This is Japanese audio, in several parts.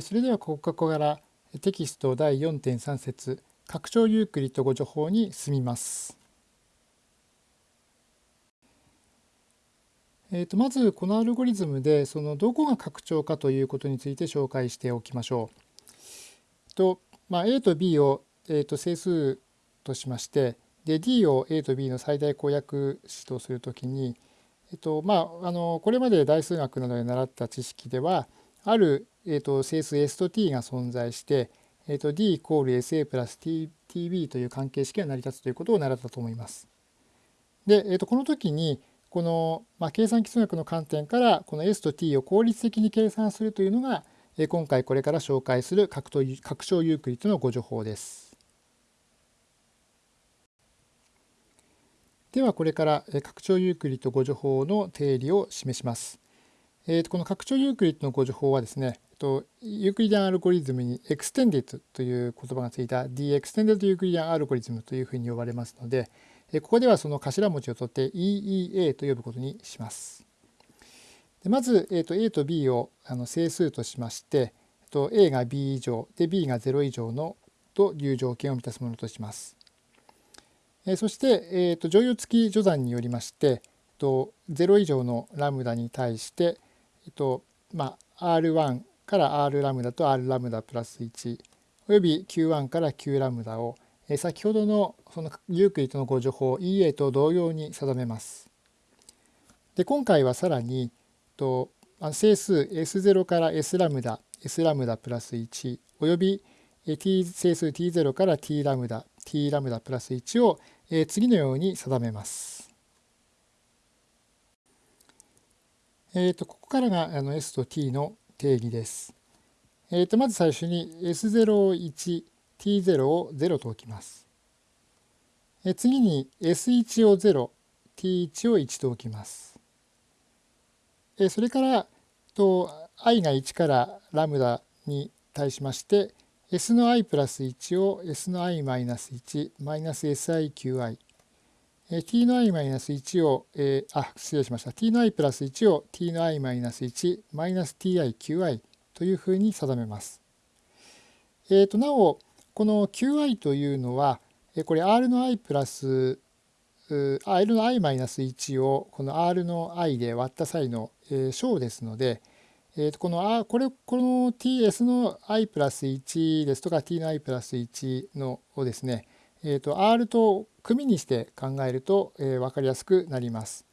それではここからテキスト第4.3節拡張ユークリッド語助法に進みます。えー、とまずこのアルゴリズムでそのどこが拡張かということについて紹介しておきましょう。とまあ、A と B を、えー、と整数としましてで D を A と B の最大公約子とするときに、えっとまあ、あのこれまで大数学などで習った知識ではある、えー、と整数 S と T が存在して、えー、と D イコール SA プラス TB という関係式が成り立つということを習ったと思います。で、えー、とこの時にこの、まあ、計算基数学の観点からこの S と T を効率的に計算するというのが今回これから紹介する拡張ユークリッドのご助法です。ではこれから拡張ユークリッドご助法の定理を示します。えー、とこの拡張ユークリッドの互除法はですね、えっと Euclidean algorithm に extended という言葉がついた The Extended ユークリディアンアルゴリズムというふうに呼ばれますので、えここではその頭文字を取って EEA と呼ぶことにします。でまず、えー、と A と B をあの整数としまして、と A が B 以上で B が0以上のという条件を満たすものとします。えそして、えー、と剰余付き除算によりまして、と0以上のラムダに対して、えっとまあ、R1 から R ラムダと R ラムダプラス1および Q1 から Q ラムダを先ほどのそのユークリッドのご助法 EA と同様に定めます。で今回はさらにえっと整数 S0 から S ラムダ S ラムダプラス1および T 整数 T0 から T ラムダ T ラムダプラス1を次のように定めます。えー、とここからがあの S と T の定義です。えー、とまず最初に S01 t0 を0と置きます。え次に s1 を 0t1 を1と置きます。えそれからと i が1からラムダに対しまして s の i プラス1を s の i マイナス1マイナス siqi t の i マイナス1を、えー、あ失礼しました t の i プラス1を t の i マイナス1マイナス tiqi というふうに定めます。えー、となおこの qi というのはこれ r の i プラス r の i マイナス1をこの r の i で割った際の小ですので、えー、とこのこれこの ts の i プラス1ですとか t の i プラス1のをですね、えー、と r と組にして考えると、えー、分かりやすくなります。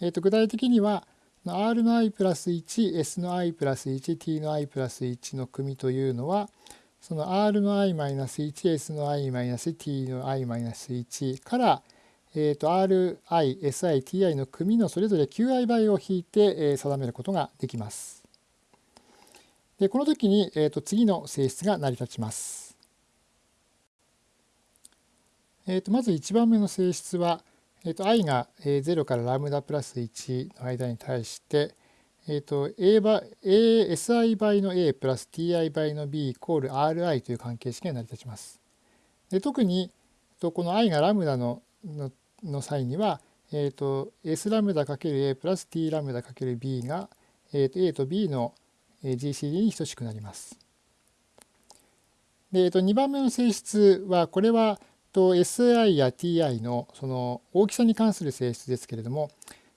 えー、と具体的には r の i プラス1 s の i プラス1 t の i プラス1の組というのはその r の i-1、s の i-t の i-1 から、えー、と ri、si、ti の組のそれぞれ qi 倍を引いて、え定めることができます。でこの時に、えー、と次の性質が成り立ちます。えー、とまず1番目の性質は、えー、と i が0からラムダプラス1の間に対して、え、ー、と、A 倍、SI 倍の A プラス TI 倍の B イコール RI という関係式が成り立ちます。で特に、この i がラムダののの際には、えーと、S ラムダ ×A プラス T ラムダ ×B が、えーと、A と B の GCD に等しくなります。で、えーと、2番目の性質はこれはと SI や TI のその大きさに関する性質ですけれども、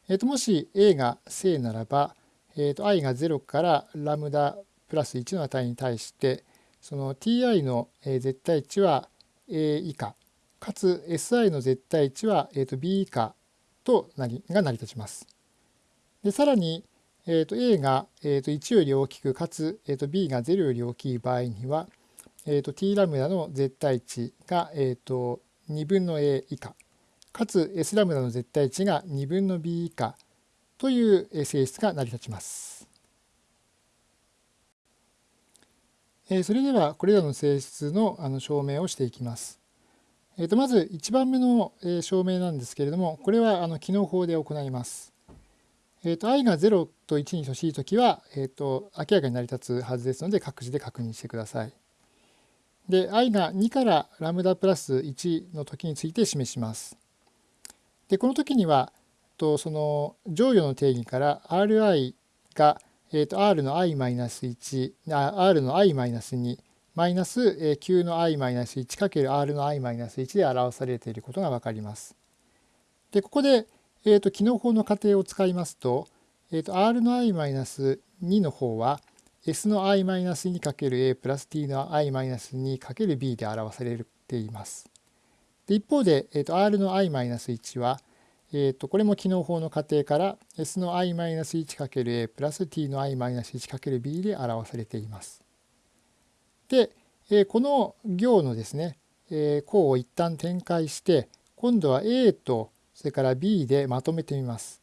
えー、ともし A が正ならばえーと、i が0からラムダプラス1の値に対してその ti の絶対値は a 以下かつ si の絶対値は、えー、と b 以下となりが成り立ちます。でさらに、えー、と a が、えー、と1より大きくかつ、えー、と b が0より大きい場合には、えー、と t ラムダの絶対値が、えー、と2分の a 以下かつ s ラムダの絶対値が2分の b 以下という性質が成り立ちます。それではこれらの性質の証明をしていきます。えとまず1番目の証明なんですけれどもこれはあの機能法で行います。えと i が0と1に等しいときは、えと明らかに成り立つはずですので各自で確認してください。で i が2からラムダプラス1の時について示します。でこの時にはとその乗与の定義から Ri がえー、と r の i-1 r の i-2 マイナス q の i-1 かける r の i-1 で表されていることが分かります。でここで、えー、と機能法の仮定を使いますと,、えー、と r の i-2 の方は s の i-2 かける a プラス t の i-2 かける b で表されています。で一方で、えー、と r の i-1 は、えー、とこれも機能法の仮定から s の i-1 かける a プラス t の i-1 かける b で表されています。で、えー、この行のですね、えー、項を一旦展開して今度は a とそれから b でまとめてみます。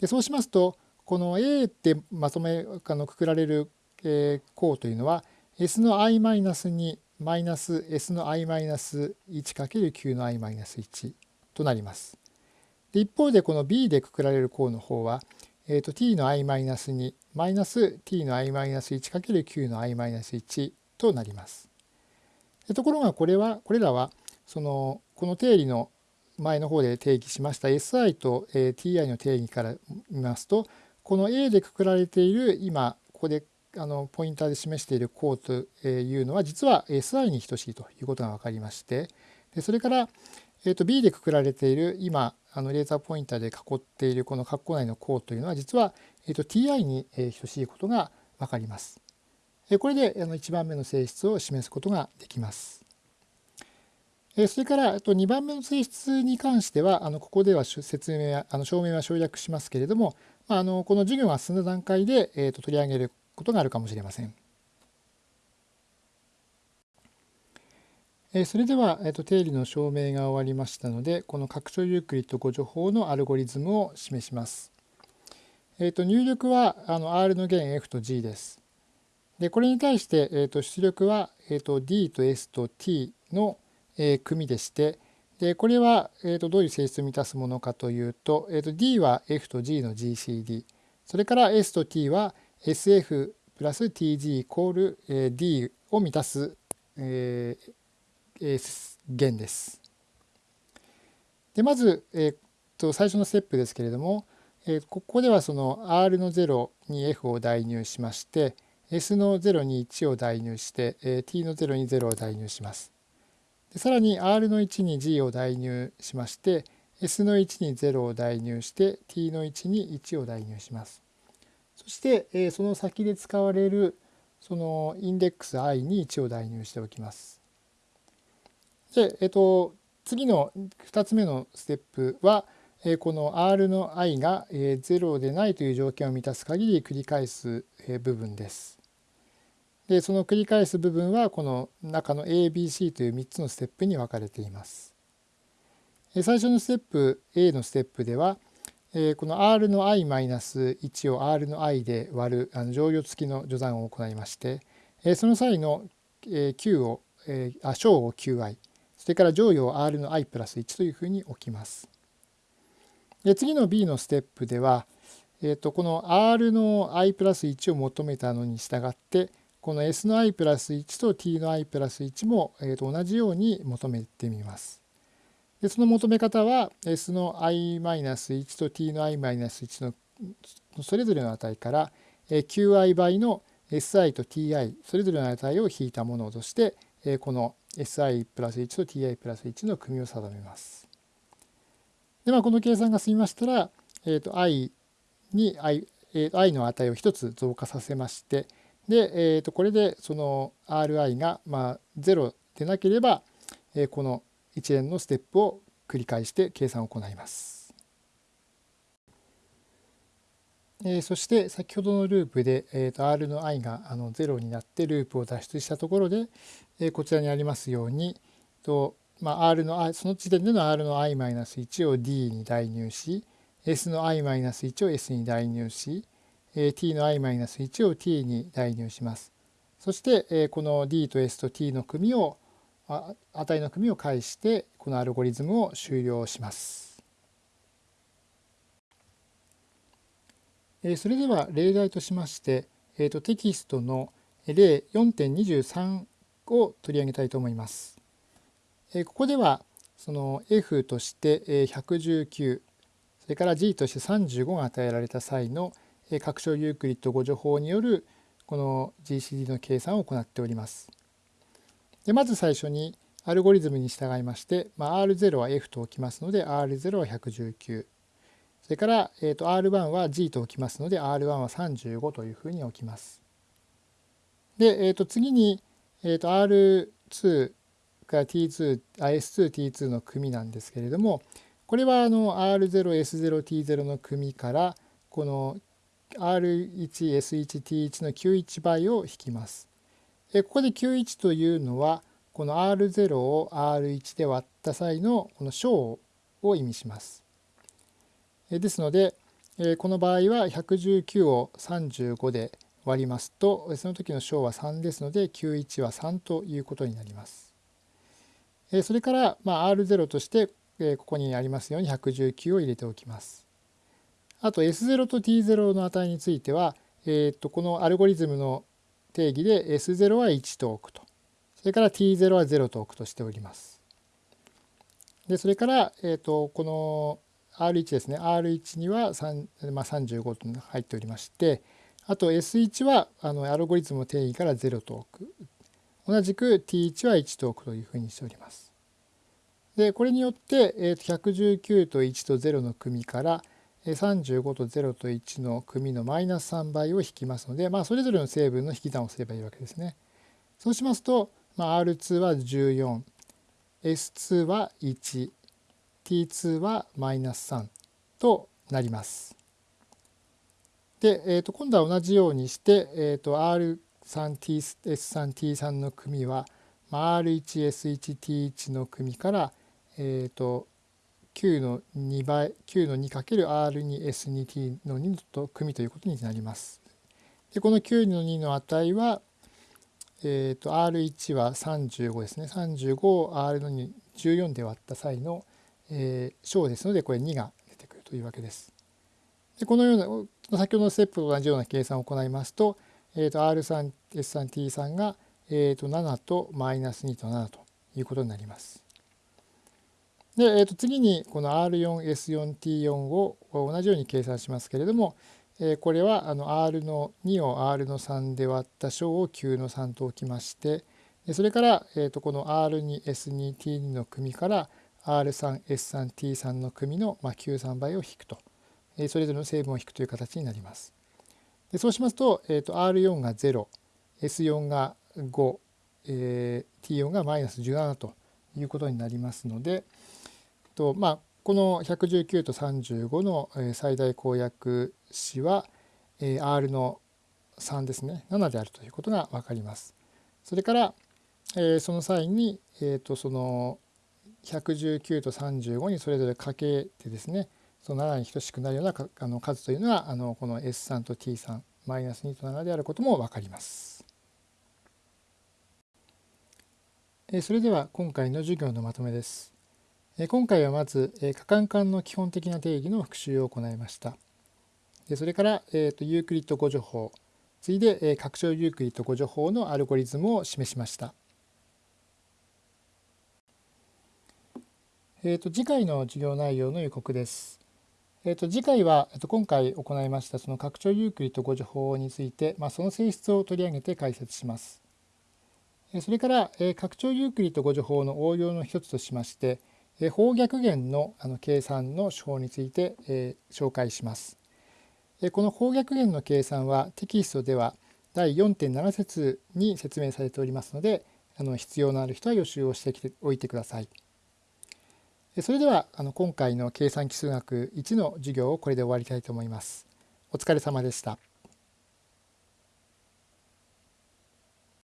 でそうしますとこの a ってまとめあのくくられる、えー、項というのは s の i マイナス2マイナス s の i マイナス 1×9 の i マイナス1となります。で一方でこの b でくくられる項の方は、えー、と t の i マイナス2マイナス t の i マイナス 1×9 の i マイナス1となります。でところがこれはこれらはそのこの定理の前の方で定義しました SI と TI の定義から見ますとこの A でくくられている今ここであのポインターで示している項というのは実は SI に等しいということが分かりましてでそれから、えー、と B でくくられている今あのレーザーポインターで囲っているこの括弧内の項というのは実は、えー、と TI に等しいことが分かります。これであの1番目の性質を示すことができます。それからと2番目の性質に関してはあのここでは説明あの証明は省略しますけれどもあのこの授業が進んだ段階で、えー、と取り上げることがあるかもしれません。それでは、えー、と定理の証明が終わりましたのでこの拡張ユークリッド誤助法のアルゴリズムを示します。えー、と入力はあの R の弦 F と G です。でこれに対して、えー、と出力は、えー、と D と S と T の、えー、組でしてでこれは、えー、とどういう性質を満たすものかというと,、えー、と D は F と G の GCD それから S と T は SF プラス TG イコール、えー、D を満たす、えー、弦です。でまず、えー、と最初のステップですけれども、えー、ここではその R の0に F を代入しまして S の0に1を代入して、えー、T の0に0を代入します。でさらに R の1に G を代入しまして S の1に0を代入して T の1に1を代入します。そして、え、その先で使われるそのインデックス i に1を代入しておきます。で、えっ、と、次の2つ目のステップは、え、この r の i が、えー、0でないという条件を満たす限り繰り返す、え、部分です。でその繰り返す部分はこの中の ABC という3つのステップに分かれています。最初のステップ A のステップではえこの r の i-1 を r の i で割るあの乗用付きの序算を行いましてえその際のえ q をえあ小を qi それから乗用を r の i プラス1というふうに置きます。で次の B のステップでは、えー、とこの r の i プラス1を求めたのに従ってこの s の i プラス1と t の i プラス1も、えと同じように求めてみます。でその求め方は s の i-1 と t の i-1 のそれぞれの値から qi 倍の si と ti それぞれの値を引いたものとしてこの si プラス1と ti プラス1の組を定めます。でまあこの計算が済みましたら、えー、と i に i, i の値を1つ増加させましてで、えー、とこれでその Ri がまあ0でなければ、えー、この一連のステップを繰り返して計算を行います。えー、そして先ほどのループで、えー、と R の i があの0になってループを脱出したところで、えー、こちらにありますようにと、まあ、R の i その時点での R の i-1 を D に代入し S の i-1 を S に代入し t の i-1 を t に代入します。そしてこの d と s と t の組を値の組を介してこのアルゴリズムを終了します。それでは例題としまして、えー、とテキストの例4.23を取り上げたいと思います。ここではその F として119それから G として35が与えられた際の拡張ユークリッド誤助法によるこの GCD の計算を行っております。でまず最初にアルゴリズムに従いまして、まあ、R0 は F と置きますので R0 は119それから、えー、と R1 は G と置きますので R1 は35というふうに置きます。で、えー、と次に、えー、と R2 から T2、S2、T2 の組なんですけれども、これはあの R0、S0、T0 の組からこの R1、S1、T1 の91倍を引きます。ここで91というのはこの R0 を R1 で割った際のこの小を意味します。ですのでこの場合は119を35で割りますとその時の小は3ですので91は3ということになります。それからま R0 としてここにありますように119を入れておきます。あと S0 と T0 の値については、えー、とこのアルゴリズムの定義で S0 は1と置くと。それから T0 は0と置くとしております。でそれから、えー、とこの R1 ですね R1 には3、まあ、35と入っておりましてあと S1 はあのアルゴリズムの定義から0と置く同じく T1 は1と置くというふうにしております。でこれによって、えー、と119と1と0の組から35と0と1の組のマイナス3倍を引きますので、まあ、それぞれの成分の引き算をすればいいわけですね。そうしますと、まあ、R2 は 14S2 は 1T2 はマイナス3となります。で、えー、と今度は同じようにして、えー、と R3S3T3 の組は、まあ、R1S1T1 の組から、えー、と9の2倍9の 2×R2S2T の2と組ということになります。でこの9の2の値は、えー、と R1 は35ですね35を R の2 14で割った際の、えー、小ですのでこれ2が出てくるというわけです。でこのような先ほどのステップと同じような計算を行いますと,、えー、と R3S3T3 が、えー、と7とマイナス2と7ということになります。で、えー、と次にこの R4S4T4 を同じように計算しますけれども、えー、これはあの R の2を R の3で割った小を9の3と置きましてそれから、えー、とこの R2S2T2 の組から R3S3T3 の組の、まあ、93倍を引くと、えー、それぞれの成分を引くという形になります。でそうしますと,、えー、と R4 が 0S4 が5、えー、T4 がマイナス17ということになりますので、とまあ、この119と35の最大公約子は R の3ですね7であるということが分かります。それからその際に、とその119と35にそれぞれかけてですねその7に等しくなるようなあの数というのはあのこの S3 と T3 マイナス2と7であることも分かります。それでは今回の授業のまとめです。今回はまず可換環の基本的な定義の復習を行いました。それから、えー、とユークリッド互除法次いで拡張ユークリッド互除法のアルゴリズムを示しました。えー、と次回の授業内容の予告です。えー、と次回は、えー、と今回行いましたその拡張ユークリッド互除法について、まあ、その性質を取り上げて解説します。それから、えー、拡張ユークリッド互除法の応用の一つとしまして、法逆元の計算の手法についてえ紹介します。この法逆元の計算はテキストでは第4.7節に説明されておりますのであの必要のある人は予習をしてきておいてください。それではあの今回の計算基数学1の授業をこれで終わりたいと思います。お疲れ様でした。